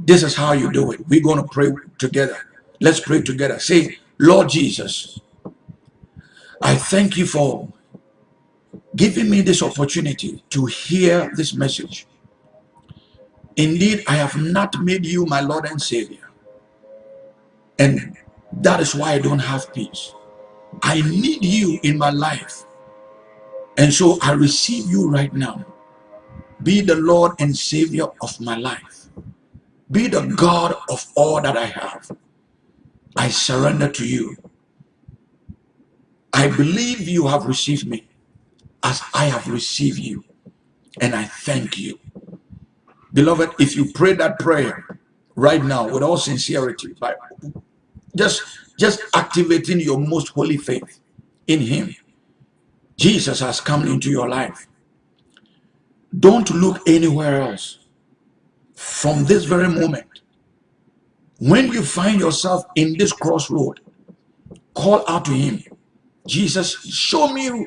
This is how you do it. We're going to pray together. Let's pray together. Say, Lord Jesus, I thank you for giving me this opportunity to hear this message. Indeed, I have not made you my Lord and Savior. And that is why I don't have peace. I need you in my life. And so I receive you right now. Be the Lord and Savior of my life. Be the God of all that I have. I surrender to you. I believe you have received me as I have received you. And I thank you. Beloved, if you pray that prayer right now with all sincerity, by just, just activating your most holy faith in him, Jesus has come into your life. Don't look anywhere else. From this very moment, when you find yourself in this crossroad, call out to him. Jesus, show me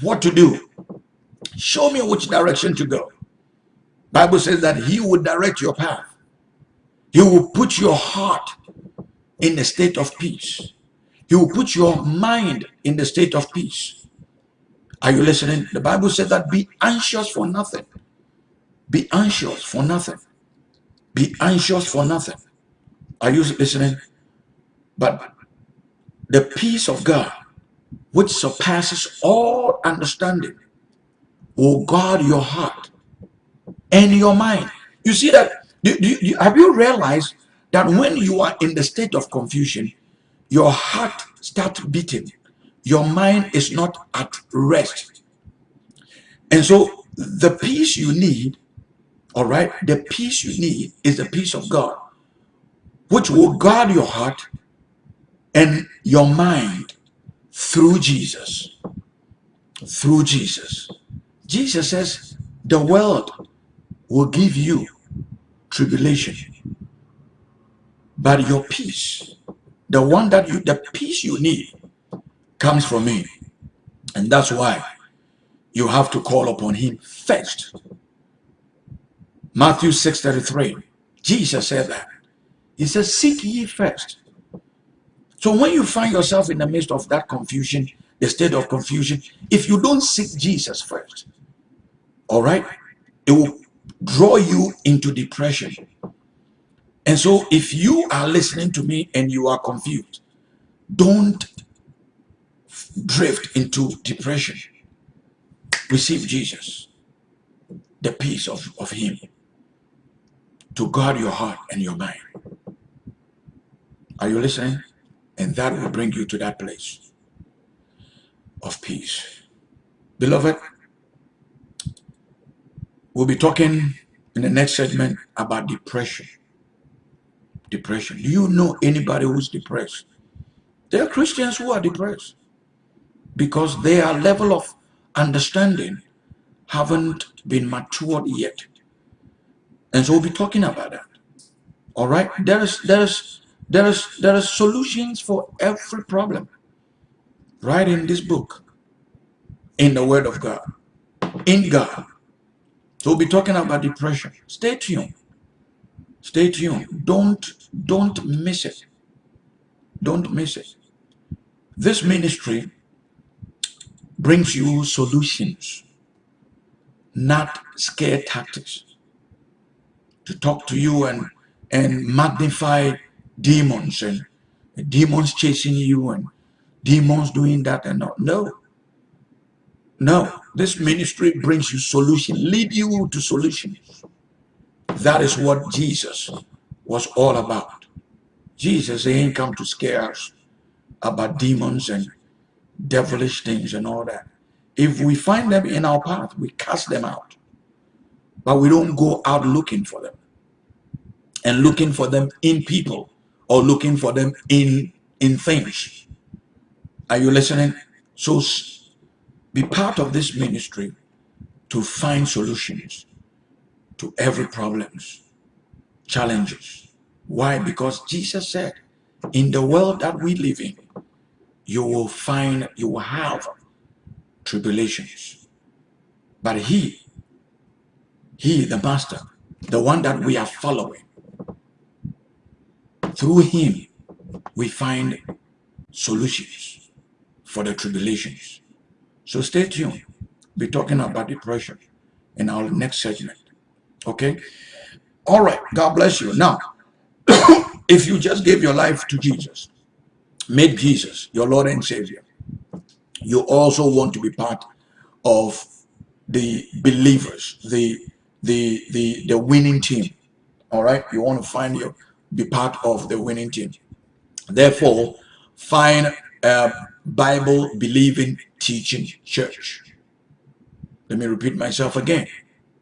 what to do. Show me which direction to go. Bible says that he will direct your path. He will put your heart in a state of peace. He will put your mind in the state of peace. Are you listening? The Bible says that be anxious for nothing. Be anxious for nothing. Be anxious for nothing. Are you listening? But the peace of God, which surpasses all understanding, will guard your heart and your mind. You see that? Do, do, have you realized that when you are in the state of confusion, your heart starts beating your mind is not at rest. And so the peace you need, all right, the peace you need is the peace of God, which will guard your heart and your mind through Jesus. Through Jesus. Jesus says the world will give you tribulation. But your peace, the one that you, the peace you need comes from me. And that's why you have to call upon him first. Matthew 6.33, Jesus said that. He says, seek ye first. So when you find yourself in the midst of that confusion, the state of confusion, if you don't seek Jesus first, all right, it will draw you into depression. And so if you are listening to me and you are confused, don't drift into depression. Receive Jesus, the peace of, of him, to guard your heart and your mind. Are you listening? And that will bring you to that place of peace. Beloved, we'll be talking in the next segment about depression. Depression. Do you know anybody who's depressed? There are Christians who are depressed because their level of understanding haven't been matured yet. And so we'll be talking about that. All right. There is there is there is there are solutions for every problem. Right in this book. In the Word of God. In God. So we'll be talking about depression. Stay tuned. Stay tuned. Don't don't miss it. Don't miss it. This ministry brings you solutions, not scare tactics. To talk to you and and magnify demons and demons chasing you and demons doing that and not. No. No. This ministry brings you solution, lead you to solutions. That is what Jesus was all about. Jesus ain't come to scare us about demons and devilish things and all that. If we find them in our path, we cast them out. But we don't go out looking for them and looking for them in people or looking for them in in things. Are you listening? So be part of this ministry to find solutions to every problems, challenges. Why? Because Jesus said, in the world that we live in, you will find, you will have tribulations. But he, he, the master, the one that we are following, through him, we find solutions for the tribulations. So stay tuned. Be talking about depression in our next segment. Okay? All right. God bless you. Now, if you just gave your life to Jesus, made Jesus your Lord and Savior, you also want to be part of the believers, the the the the winning team. All right, you want to find your be part of the winning team. Therefore, find a Bible believing teaching church. Let me repeat myself again.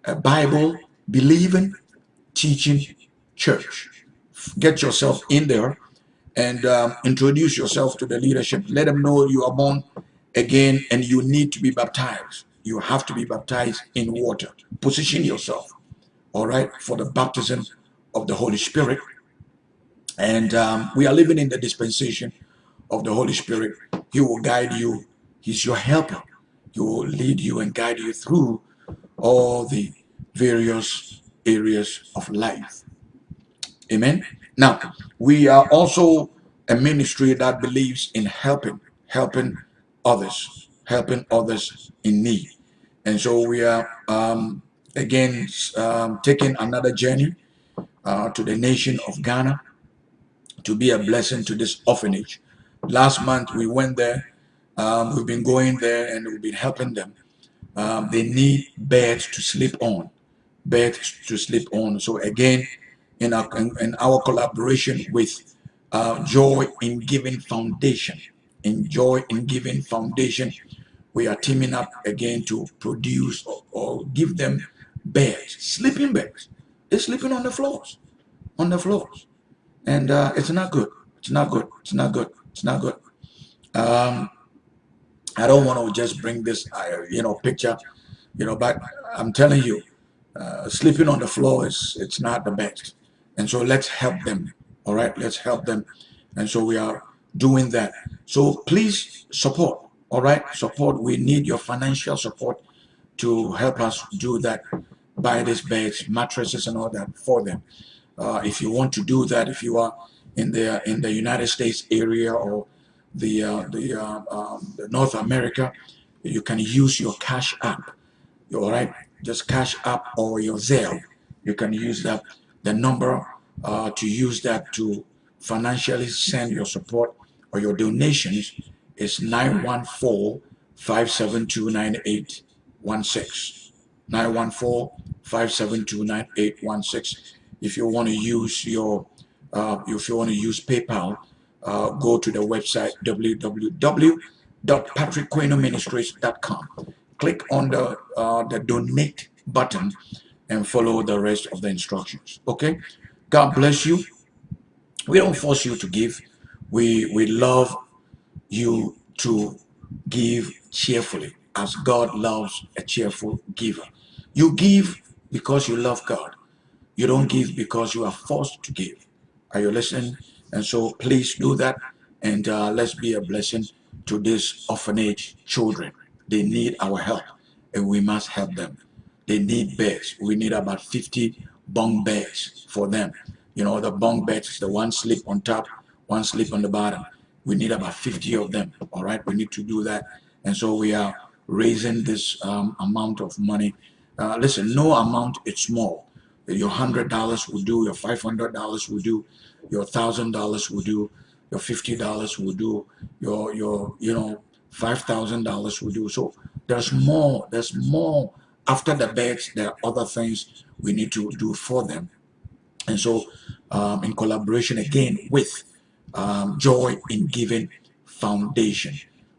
A Bible believing teaching church. Get yourself in there and um, introduce yourself to the leadership. Let them know you are born again and you need to be baptized. You have to be baptized in water. Position yourself, all right, for the baptism of the Holy Spirit. And um, we are living in the dispensation of the Holy Spirit. He will guide you. He's your helper. He will lead you and guide you through all the various areas of life. Amen. Now, we are also a ministry that believes in helping, helping others, helping others in need. And so we are, um, again, um, taking another journey uh, to the nation of Ghana to be a blessing to this orphanage. Last month we went there. Um, we've been going there and we've been helping them. Um, they need beds to sleep on, beds to sleep on. So again, in our, in, our collaboration with uh, Joy in Giving Foundation, in Joy in Giving Foundation, we are teaming up again to produce or, or give them beds, sleeping beds. They're sleeping on the floors, on the floors, and uh, it's not good. It's not good. It's not good. It's not good. Um, I don't want to just bring this, uh, you know, picture, you know, but I'm telling you, uh, sleeping on the floor is it's not the best. And so let's help them. All right, let's help them. And so we are doing that. So please support. All right, support. We need your financial support to help us do that. Buy these beds, mattresses, and all that for them. Uh, if you want to do that, if you are in the in the United States area or the uh, the, uh, um, North America, you can use your Cash App. All right, just Cash App or your Zelle. You can use that. The number uh, to use that to financially send your support or your donations is 914 572 9816. 914 572 9816. If you want to use your, uh, if you want to use PayPal, uh, go to the website www.patrickquenoministries.com. Click on the uh, the donate button and follow the rest of the instructions. Okay. God bless you. We don't force you to give. We we love you to give cheerfully as God loves a cheerful giver. You give because you love God. You don't give because you are forced to give. Are you listening? And so please do that and uh, let's be a blessing to these orphanage children. They need our help and we must help them. They need beds. We need about 50 bunk beds for them. You know, the bunk beds, the one sleep on top, one sleep on the bottom. We need about 50 of them. All right, we need to do that. And so we are raising this um, amount of money. Uh, listen, no amount is small. Your hundred dollars will do. Your five hundred dollars will do. Your thousand dollars will do. Your fifty dollars will do. Your your you know five thousand dollars will do. So there's more. There's more after the beds. There are other things we need to do for them. And so, um, in collaboration again with um, Joy in Giving Foundation,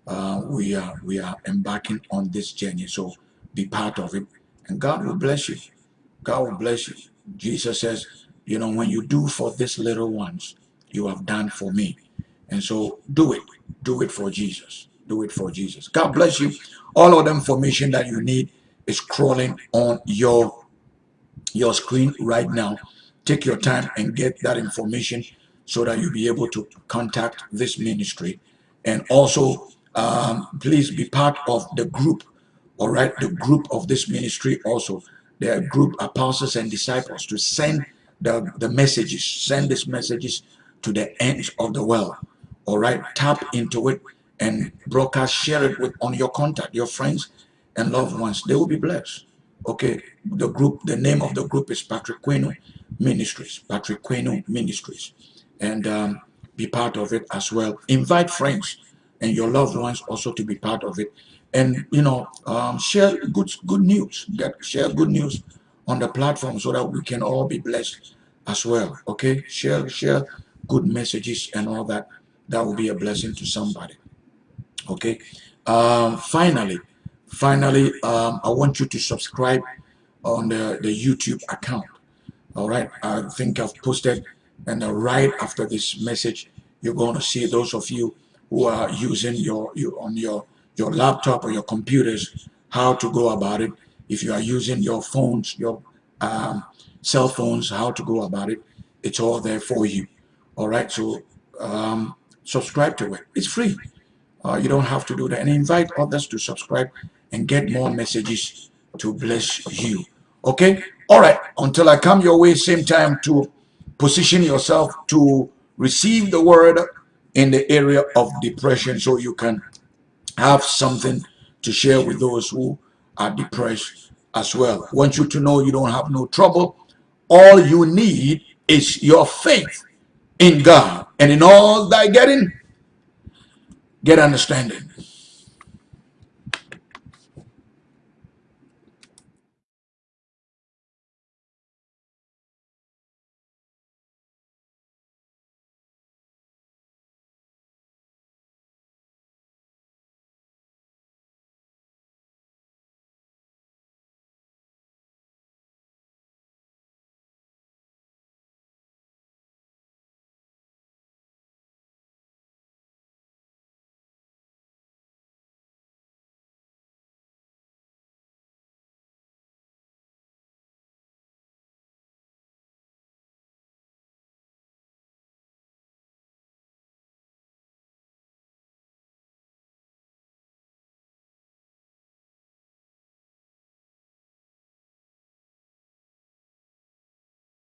uh, we are we are embarking on this journey. So be part of it, and God will bless you. God will bless you. Jesus says, you know, when you do for these little ones, you have done for me. And so do it. Do it for Jesus. Do it for Jesus. God bless you. All of the information that you need is crawling on your your screen right now. Take your time and get that information so that you'll be able to contact this ministry. And also, um, please be part of the group, all right? The group of this ministry also. Their group apostles and disciples to send the, the messages, send these messages to the ends of the world. All right, tap into it and broadcast, share it with on your contact, your friends and loved ones. They will be blessed. Okay, the group, the name of the group is Patrick Queno Ministries. Patrick Queno Ministries, and um, be part of it as well. Invite friends and your loved ones also to be part of it and you know um, share good good news get share good news on the platform so that we can all be blessed as well okay? Share share good messages and all that. That will be a blessing to somebody okay? Um, finally finally um, i want you to subscribe on the the youtube account all right? I think i've posted and uh, right after this message you're going to see those of you who are using your you on your your laptop or your computers how to go about it. If you are using your phones, your um, cell phones, how to go about it. It's all there for you. All right. So um, subscribe to it. It's free. Uh, you don't have to do that. And invite others to subscribe and get more messages to bless you. Okay. All right. Until I come your way, same time to position yourself to receive the word in the area of depression so you can have something to share with those who are depressed as well. I want you to know you don't have no trouble. All you need is your faith in God. And in all thy getting, get understanding.